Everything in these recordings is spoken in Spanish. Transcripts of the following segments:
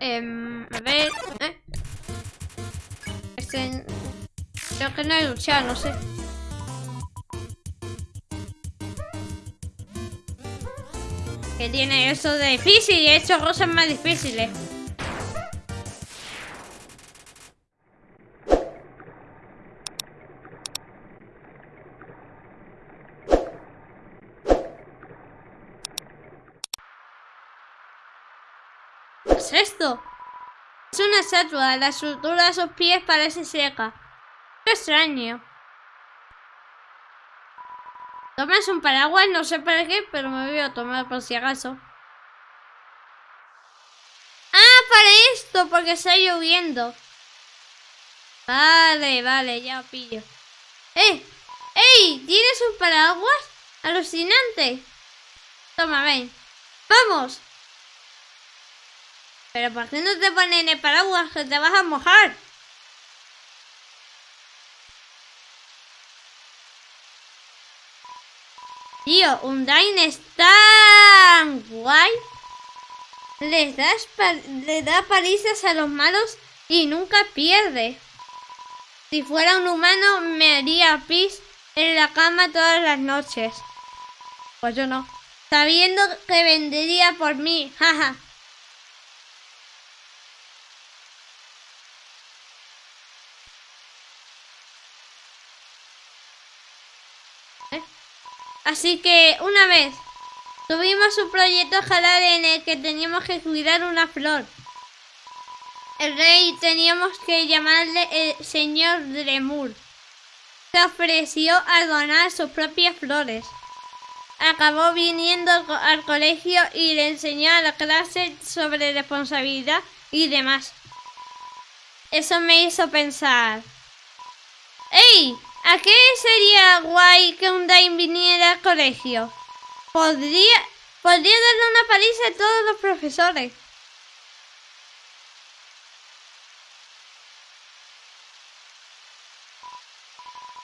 Em, a ver... ¿eh? Este... Creo que no he luchado, no sé. Que tiene eso de difícil y he hecho cosas más difíciles. ¿Qué es esto? Es una estatua. La estructura de sus pies parece seca. Qué extraño. Tomas un paraguas, no sé para qué, pero me voy a tomar por si acaso. Ah, para esto, porque está lloviendo. Vale, vale, ya pillo. ¡Eh! ¡Ey! ¿Tienes un paraguas? Alucinante. Toma, ven. ¡Vamos! Pero ¿por qué no te ponen el paraguas que te vas a mojar? Tío, Undyne es tan guay. Les das le da palizas a los malos y nunca pierde. Si fuera un humano me haría pis en la cama todas las noches. Pues yo no. Sabiendo que vendería por mí, jaja. Así que una vez tuvimos un proyecto jalar en el que teníamos que cuidar una flor. El rey teníamos que llamarle el señor Dremur. Se ofreció a donar sus propias flores. Acabó viniendo al colegio y le enseñó a la clase sobre responsabilidad y demás. Eso me hizo pensar. ¡Ey! ¿A qué sería guay que un Dain viniera al colegio? Podría, podría darle una paliza a todos los profesores.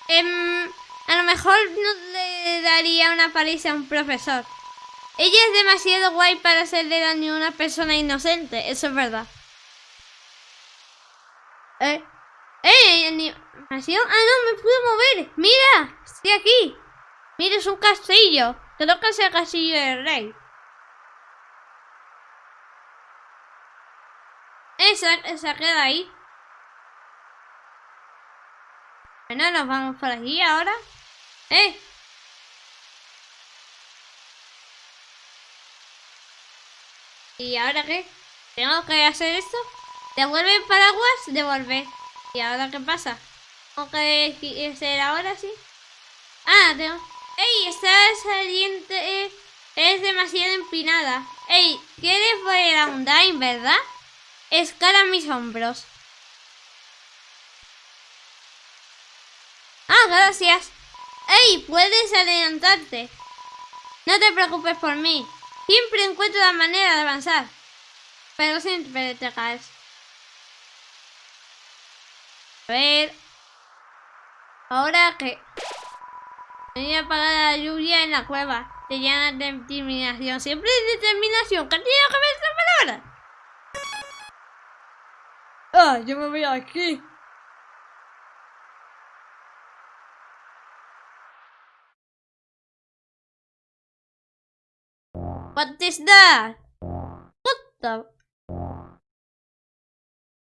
Em, a lo mejor no le daría una paliza a un profesor. Ella es demasiado guay para hacerle daño a una persona inocente, eso es verdad. ¿Eh? ¡Eh! Ah, no, me pude mover. Mira, estoy aquí. Mira, es un castillo. Creo que es el castillo del rey. Esa, esa queda ahí. Bueno, nos vamos por aquí ahora. ¡Eh! ¿Y ahora qué? ¿Tengo que hacer esto? ¿Devuelve el paraguas? Devuelve. ¿Y ahora qué pasa? ¿Tengo que ser ahora sí? Ah, tengo... ¡Ey! Esta saliente es demasiado empinada. ¡Ey! ¿Quieres volver a un Dain, verdad? Escala mis hombros. Ah, gracias. ¡Ey! Puedes adelantarte. No te preocupes por mí. Siempre encuentro la manera de avanzar. Pero siempre te caes. A ver. Ahora que... Tenía apagada la lluvia en la cueva. Tenía determinación. Siempre determinación. ¿Qué que ver esta palabra? Ah, yo me voy aquí. What is that? What the...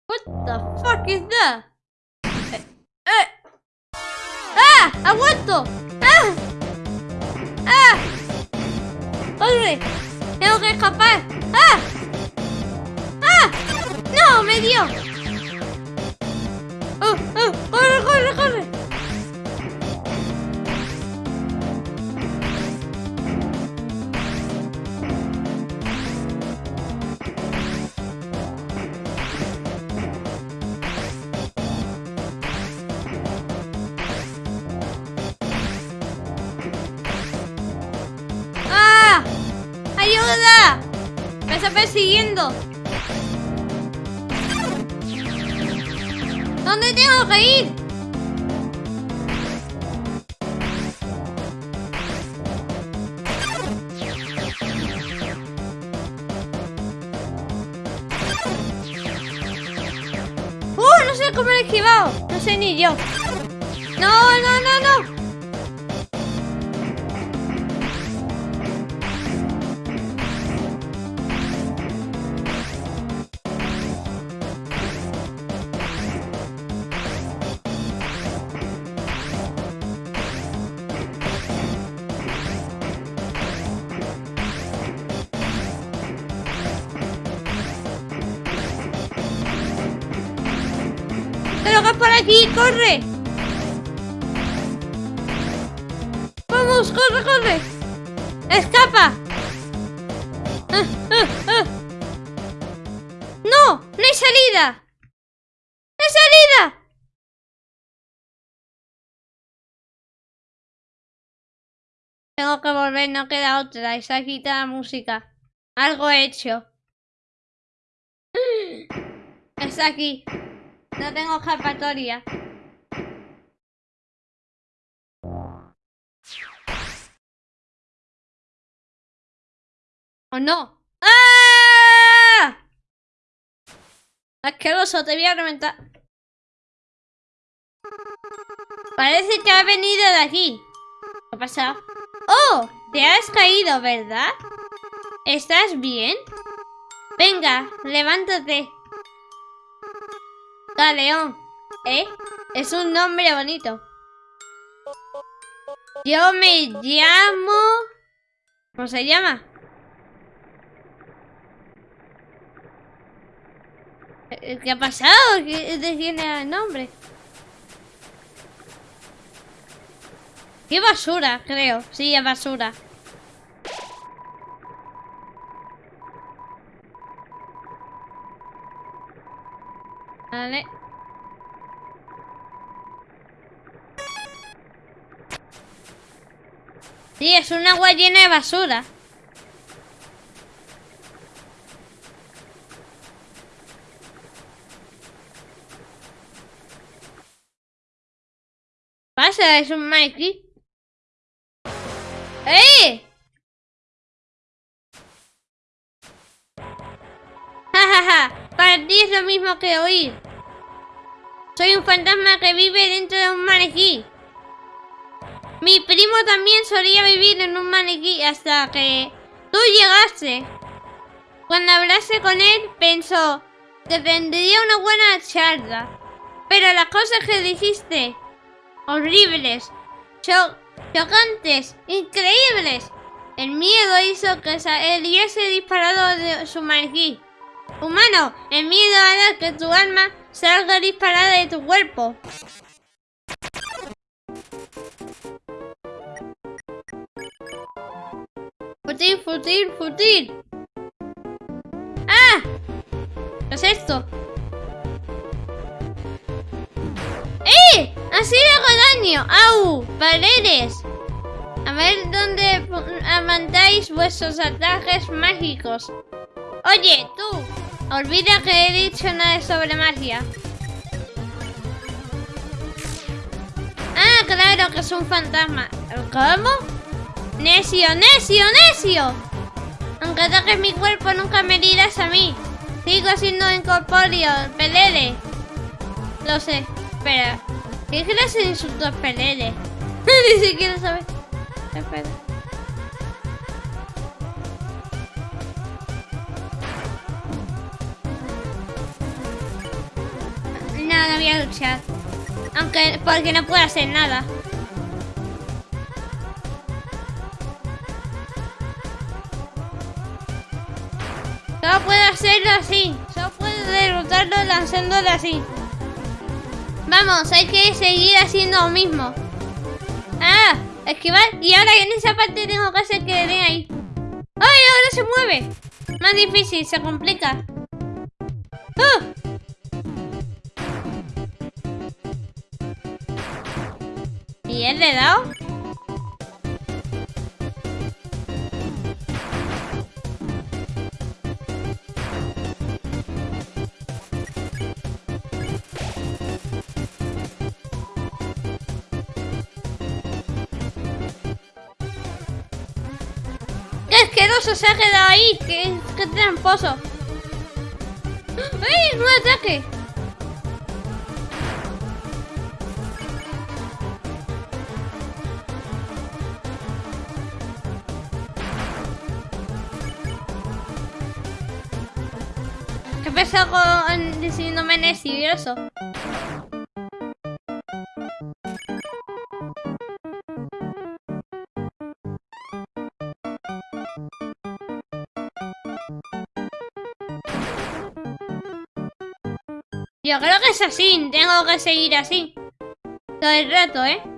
What the fuck is that? ¡Ha vuelto! ¡Ah! ¡Ah! ¡Corre! ¡Tengo que escapar! ¡Ah! ¡Ah! ¡No! ¡Me dio! ¡Oh! ¡Oh! ¡Corre, corre, corre! ¡Ayuda! ¡Me está persiguiendo! ¿Dónde tengo que ir? ¡Uh! No sé cómo he esquivado. No sé ni yo. ¡No, no, no, no! Por aquí! ¡Corre! ¡Vamos! ¡Corre, corre! ¡Escapa! No ¡No hay salida! ¡No hay salida! Tengo que volver, no queda otra. Esa quita la música. Algo he hecho. Está aquí. No tengo escapatoria. ¿O no? ¡Ah! Asqueroso, te voy a reventar. Parece que ha venido de aquí. ¿Qué ha pasado? ¡Oh! Te has caído, ¿verdad? ¿Estás bien? Venga, levántate. Galeón. ¿Eh? Es un nombre bonito. Yo me llamo... ¿Cómo se llama? Eh, ¿Qué ha pasado? ¿De quién era el nombre? ¡Qué basura, creo! Sí, es basura. Sí, es un agua llena de basura. pasa? Es un Mikey. ¡Eh! Ja, ja, ja. Para ti es lo mismo que oír. Soy un fantasma que vive dentro de un maniquí. Mi primo también solía vivir en un maniquí hasta que tú llegaste. Cuando hablaste con él, pensó que tendría una buena charla. Pero las cosas que dijiste, horribles, chocantes, increíbles. El miedo hizo que él hubiese disparado de su maniquí. Humano, el miedo hará que tu alma salga disparada de tu cuerpo. Futil, futil, futil. ¡Ah! ¿Qué es esto? ¡Eh! ¡Así le hago daño! ¡Au! ¡Paredes! A ver dónde mandáis vuestros ataques mágicos. Oye, tú. Olvida que he dicho nada sobre magia. Ah, claro que es un fantasma. ¿Cómo? Necio, necio, necio. Aunque toques mi cuerpo, nunca me herirás a mí. Sigo siendo incorpóreo, pelele. Lo sé. Espera. ¿Qué clase de insultos pelele? Ni siquiera sabes. Espera. A luchar. Aunque, porque no puedo hacer nada. Solo puedo hacerlo así. Solo puedo derrotarlo lanzándolo así. Vamos, hay que seguir haciendo lo mismo. Ah, esquivar. Y ahora en esa parte tengo que hacer que le ahí. ¡Ay, ahora se mueve! Más difícil, se complica. ¡Oh! ¿Y él le he dado? ¡Qué asqueroso se ha quedado ahí! ¡Qué, qué tramposo! ¡Ay! ¡Un ataque! Empezado con diciéndome nervioso. Yo creo que es así, tengo que seguir así. Todo el rato, ¿eh?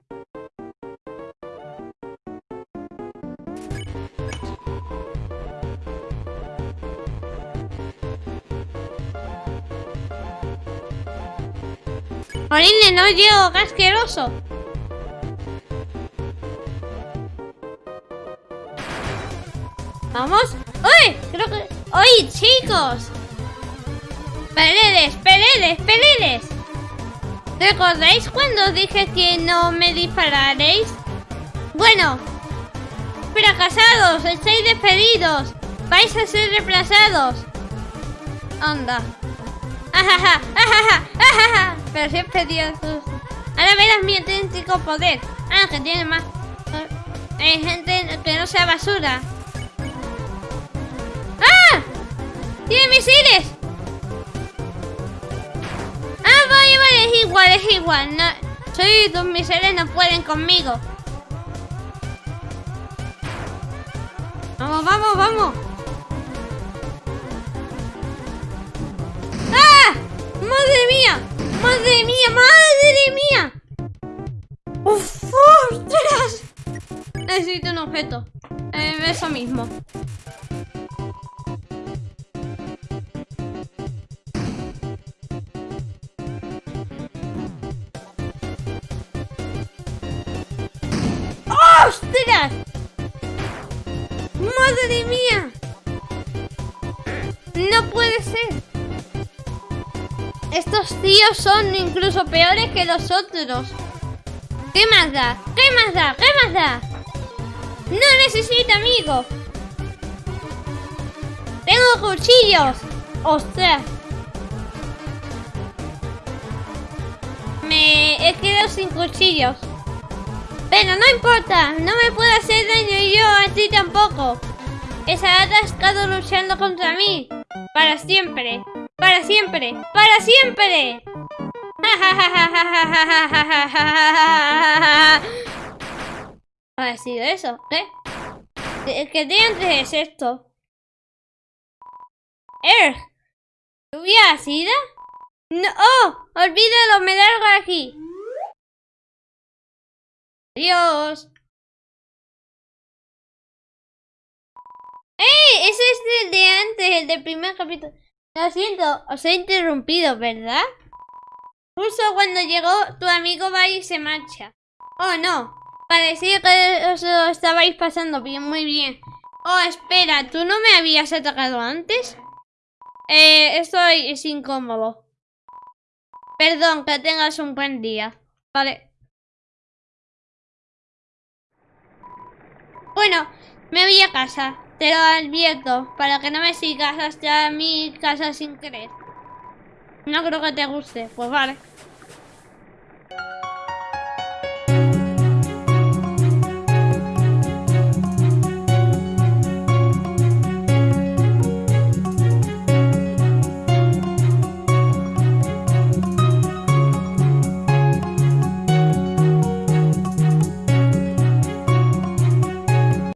Jolín, no llego, qué asqueroso. Vamos. ¡Uy! Creo que... ¡Uy, chicos! ¡Peleles, peleles, peleles! ¿Recordáis cuando dije que no me dispararéis? Bueno, fracasados, estáis despedidos. Vais a ser reemplazados. Anda. Ajaja, ajaja, ajaja. Pero siempre Dios. Ahora verás mi auténtico poder. Ah, que tiene más. Hay gente que no sea basura. ¡Ah! ¡Tiene misiles! Ah, vale, vale, es igual, es igual. Soy tus misiles no pueden conmigo. Vamos, vamos, vamos. ¡Ah! ¡Madre mía! ¡Madre mía! ¡Madre mía! ¡Uf! ¡Ostras! Necesito un objeto. Eh, eso mismo. ¡Ostras! ¡Madre mía! Estos tíos son incluso peores que los otros. ¿Qué más da? ¿Qué más da? ¿Qué más da? No necesito amigos. Tengo cuchillos. Ostras. Me he quedado sin cuchillos. Pero no importa, no me puede hacer daño yo a ti tampoco. Esa atascado luchando contra mí. Para siempre. Para siempre. Para siempre. ha sido eso? ¿Qué? ¿Qué diantres es esto? ¡Erg! ¿Lluvia ácida? ¡No! ¡Oh! ¡Olvídalo! ¡Me largo de aquí! ¡Adiós! ¡Ey! Ese es el de antes, el del primer capítulo. Lo siento, os he interrumpido, ¿verdad? Justo cuando llegó, tu amigo va y se marcha. Oh, no. Parecía que os lo estabais pasando bien, muy bien. Oh, espera, ¿tú no me habías atacado antes? Eh, estoy es incómodo. Perdón, que tengas un buen día. Vale. Bueno, me voy a casa. Te lo advierto, para que no me sigas hasta mi casa sin querer. No creo que te guste. Pues vale.